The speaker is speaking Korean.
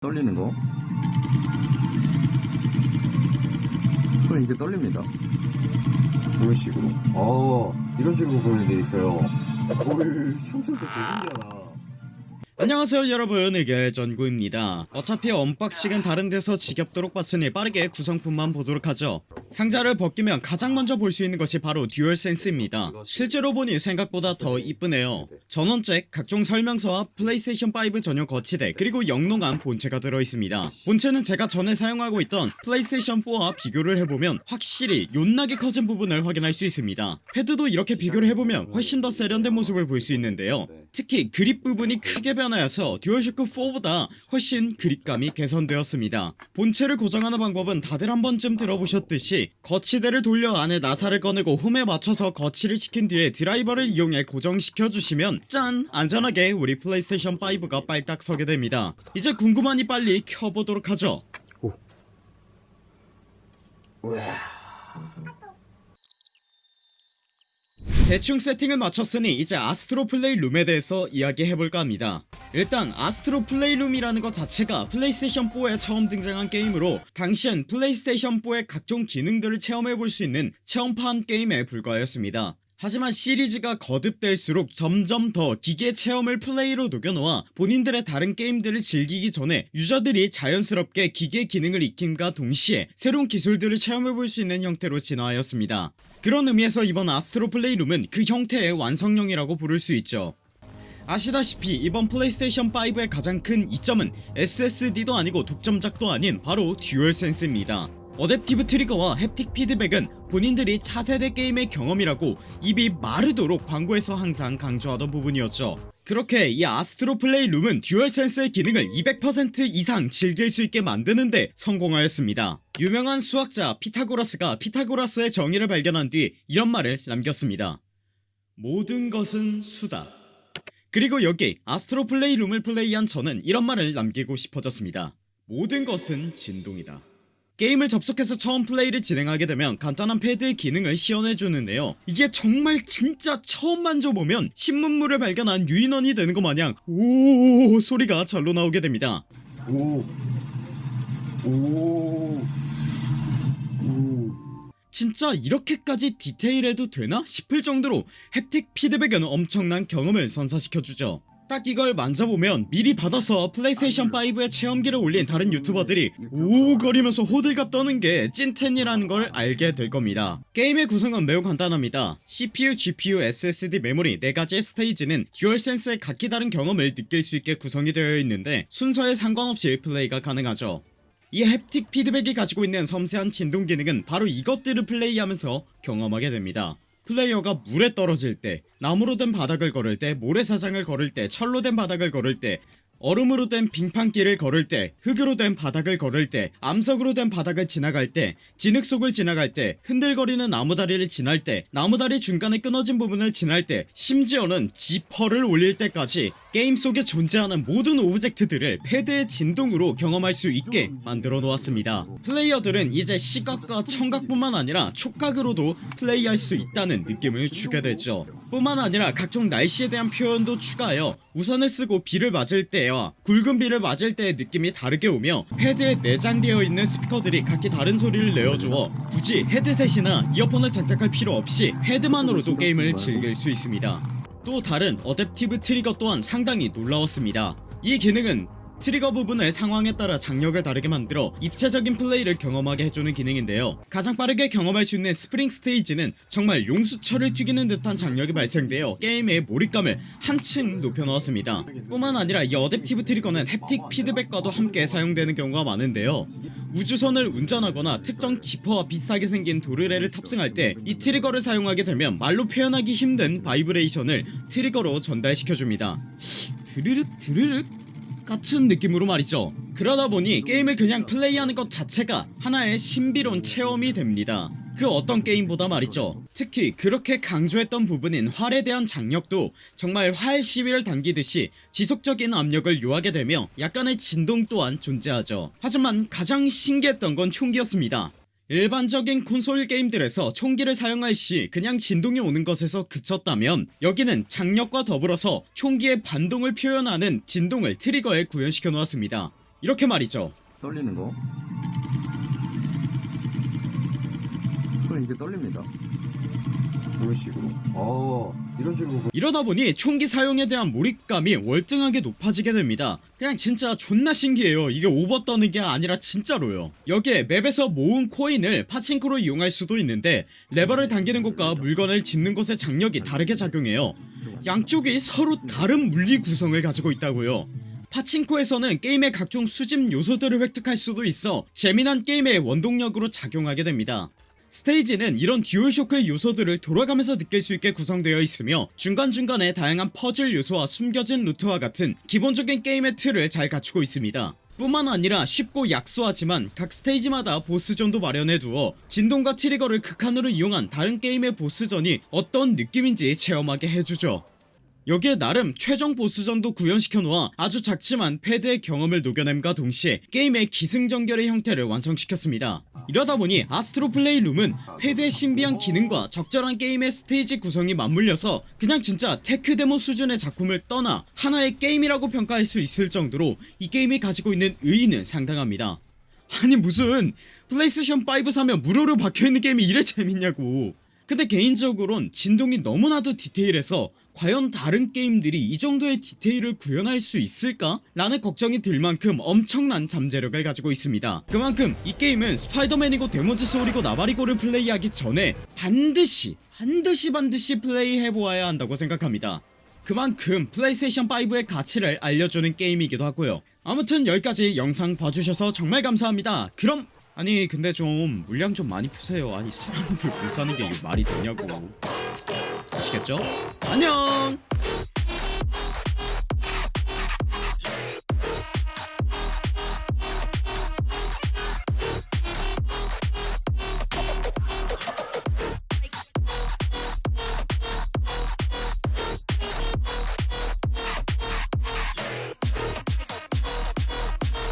떨리는 거? 손이 이게 떨립니다. 이런 식으로 어 이런 식으로 보면 돼 있어요. 헐 평소에 되게 신기하다 안녕하세요 여러분. 의결전구입니다. 어차피 unboxing은 다른 데서 지겹도록 봤으니 빠르게 구성품만 보도록 하죠. 상자를 벗기면 가장 먼저 볼 수 있는 것이 바로 듀얼센스입니다. 실제로 보니 생각보다 더 이쁘네요. 전원잭, 각종 설명서와 플레이스테이션5 전용 거치대 그리고 영롱한 본체가 들어있습니다. 본체는 제가 전에 사용하고 있던 플레이스테이션4와 비교를 해보면 확실히 존나게 커진 부분을 확인할 수 있습니다. 패드도 이렇게 비교를 해보면 훨씬 더 세련된 모습을 볼 수 있는데요 특히 그립 부분이 크게 변하여서 듀얼쇼크 4보다 훨씬 그립감이 개선되었습니다. 본체를 고정하는 방법은 다들 한 번쯤 들어보셨듯이 거치대를 돌려 안에 나사를 꺼내고 홈에 맞춰서 거치를 시킨 뒤에 드라이버를 이용해 고정시켜주시면 짠! 안전하게 우리 플레이스테이션 5가 빨딱 서게 됩니다. 이제 궁금하니 빨리 켜보도록 하죠. 우와 대충 세팅을 마쳤으니 이제 아스트로 플레이 룸에 대해서 이야기해볼까 합니다. 일단 아스트로 플레이 룸이라는 것 자체가 플레이스테이션 4에 처음 등장한 게임으로 당시엔 플레이스테이션 4의 각종 기능들을 체험해볼 수 있는 체험판 게임에 불과하였습니다 하지만 시리즈가 거듭될수록 점점 더 기계 체험을 플레이로 녹여놓아 본인들의 다른 게임들을 즐기기 전에 user들이 자연스럽게 기계 기능을 익힘과 동시에 새로운 기술들을 체험해볼 수 있는 형태로 진화하였습니다. 그런 의미에서 이번 아스트로 플레이룸은 그 형태의 완성형이라고 부를 수 있죠. 아시다시피 이번 플레이스테이션 5의 가장 큰 이점은 SSD도 아니고 독점작도 아닌 바로 듀얼센스입니다 adaptive trigger와 haptic feedback은 본인들이 차세대 게임의 경험이라고 입이 마르도록 광고에서 항상 강조하던 부분이었죠. 그렇게 이 아스트로 플레이 룸은 듀얼센스의 기능을 200% 이상 즐길 수 있게 만드는데 성공하였습니다. 유명한 수학자 피타고라스가 피타고라스의 정리를 발견한 뒤 이런 말을 남겼습니다 모든 것은 수다. 그리고 여기 아스트로 플레이 룸을 플레이한 저는 이런 말을 남기고 싶어졌습니다 모든 것은 진동이다 게임을 접속해서 처음 플레이를 진행하게 되면 간단한 패드의 기능을 시연해주는데요 이게 정말 진짜 처음 만져보면 신문물을 발견한 유인원이 되는 것 마냥 오 소리가 절로 나오게 됩니다 오 오. 오. 진짜 이렇게까지 디테일해도 되나 싶을 정도로 haptic feedback은 엄청난 경험을 선사시켜주죠 딱 이걸 만져보면 미리 받아서 플레이스테이션 5에 체험기를 올린 다른 유튜버들이 오오거리면서 호들갑 떠는 게 찐텐이라는 걸 알게 될 겁니다. 게임의 구성은 매우 간단합니다. CPU, GPU, SSD 메모리 4가지의 스테이지는 듀얼센스의 각기 다른 경험을 느낄 수 있게 구성이 되어 있는데 순서에 상관없이 플레이가 가능하죠. 이 haptic feedback이 가지고 있는 섬세한 진동 기능은 바로 이것들을 플레이하면서 경험하게 됩니다 플레이어가 물에 떨어질 때 나무로 된 바닥을 걸을 때 모래사장을 걸을 때 철로 된 바닥을 걸을 때 얼음으로 된 빙판길을 걸을 때 흙으로 된 바닥을 걸을 때 암석으로 된 바닥을 지나갈 때 진흙 속을 지나갈 때 흔들거리는 나무다리를 지날 때 나무다리 중간에 끊어진 부분을 지날 때 심지어는 지퍼를 올릴 때까지 게임 속에 존재하는 모든 object들을 패드의 진동으로 경험할 수 있게 만들어 놓았습니다. 플레이어들은 이제 시각과 청각뿐만 아니라 촉각으로도 플레이할 수 있다는 느낌을 주게 되죠 뿐만 아니라 각종 날씨에 대한 표현도 추가하여 우산을 쓰고 비를 맞을 때와 굵은 비를 맞을 때의 느낌이 다르게 오며 패드에 내장되어 있는 스피커들이 각기 다른 소리를 내어주어 굳이 헤드셋이나 이어폰을 장착할 필요 없이 패드만으로도 게임을 즐길 수 있습니다. 또 다른 adaptive trigger 또한 상당히 놀라웠습니다. 이 기능은 trigger 부분을 상황에 따라 장력을 다르게 만들어 입체적인 플레이를 경험하게 해주는 기능인데요. 가장 빠르게 경험할 수 있는 스프링 스테이지는 정말 용수철을 튀기는 듯한 장력이 발생되어 게임의 몰입감을 한층 높여놓았습니다. 뿐만 아니라 이 adaptive trigger는 haptic feedback과도 함께 사용되는 경우가 많은데요. 우주선을 운전하거나 특정 지퍼와 비슷하게 생긴 도르래를 탑승할 때 이 trigger를 사용하게 되면 말로 표현하기 힘든 바이브레이션을 trigger로 전달시켜줍니다. 드르륵 드르륵 같은 느낌으로 말이죠. 그러다 보니 게임을 그냥 플레이하는 것 자체가 하나의 신비로운 체험이 됩니다. 그 어떤 게임보다 말이죠. 특히 그렇게 강조했던 부분인 활에 대한 장력도 정말 활 시위를 당기듯이 지속적인 압력을 요하게 되며 약간의 진동 또한 존재하죠. 하지만 가장 신기했던 건 총기였습니다 일반적인 콘솔 게임들에서 총기를 사용할 시 그냥 진동이 오는 것에서 그쳤다면 여기는 장력과 더불어서 총기의 반동을 표현하는 진동을 트리거에 구현시켜 놓았습니다 이렇게 말이죠 떨리는 거. 이렇게 떨립니다. 이런 식으로 어 보면 이러다 보니 총기 사용에 대한 몰입감이 월등하게 높아지게 됩니다. 그냥 진짜 존나 신기해요. 이게 오버 떠는 게 아니라 진짜로요. 여기에 맵에서 모은 코인을 파친코로 이용할 수도 있는데 레버를 당기는 곳과 물건을 짚는 곳의 장력이 다르게 작용해요. 양쪽이 서로 다른 물리 구성을 가지고 있다고요. 파친코에서는 게임의 각종 수집 요소들을 획득할 수도 있어 재미난 게임의 원동력으로 작용하게 됩니다 스테이지는 이런 듀얼쇼크의 요소들을 돌아가면서 느낄 수 있게 구성되어 있으며 중간중간에 다양한 퍼즐 요소와 숨겨진 루트와 같은 기본적인 게임의 틀을 잘 갖추고 있습니다. 뿐만 아니라 쉽고 약소하지만 각 스테이지마다 보스전도 마련해두어 진동과 trigger를 극한으로 이용한 다른 게임의 보스전이 어떤 느낌인지 체험하게 해주죠 여기에 나름 최종 보스전도 구현시켜 놓아 아주 작지만 패드의 경험을 녹여냄과 동시에 게임의 기승전결의 형태를 완성시켰습니다. 이러다 보니 아스트로 플레이 룸은 패드의 신비한 기능과 적절한 게임의 스테이지 구성이 맞물려서 그냥 진짜 tech demo 수준의 작품을 떠나 하나의 게임이라고 평가할 수 있을 정도로 이 게임이 가지고 있는 의의는 상당합니다. 아니 무슨 플레이스테이션 5 사면 무료로 박혀있는 게임이 이래 재밌냐고 근데 개인적으론 진동이 너무나도 디테일해서 과연 다른 게임들이 이 정도의 디테일을 구현할 수 있을까? 라는 걱정이 들 만큼 엄청난 잠재력을 가지고 있습니다. 그만큼 이 게임은 스파이더맨이고 데몬즈 소울이고 나발이고를 플레이하기 전에 반드시 반드시 반드시 플레이해보아야 한다고 생각합니다. 그만큼 플레이스테이션 5의 가치를 알려주는 게임이기도 하고요. 아무튼 여기까지 영상 봐주셔서 정말 감사합니다. 그럼 아니 근데 좀 물량 좀 많이 푸세요. 아니 사람들 못 사는 게 말이 되냐고. 아시겠죠? 안녕